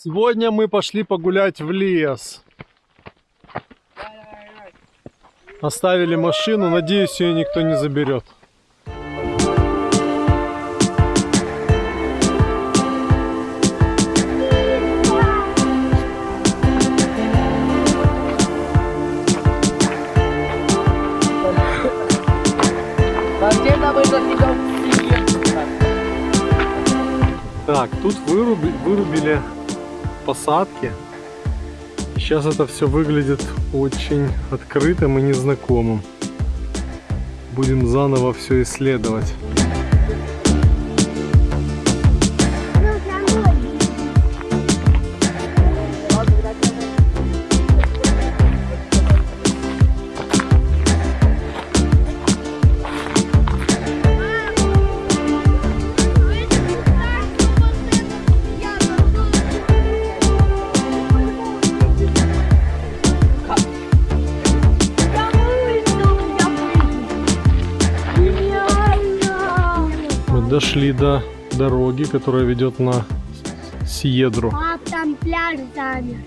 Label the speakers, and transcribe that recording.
Speaker 1: Сегодня мы пошли погулять в лес. Оставили машину, надеюсь, ее никто не заберет. Так, тут выруби- вырубили посадки. Сейчас это все выглядит очень открытым и незнакомым. Будем заново все исследовать. Дошли до дороги, которая ведет на Сиедру.
Speaker 2: Пап, там пляж замер.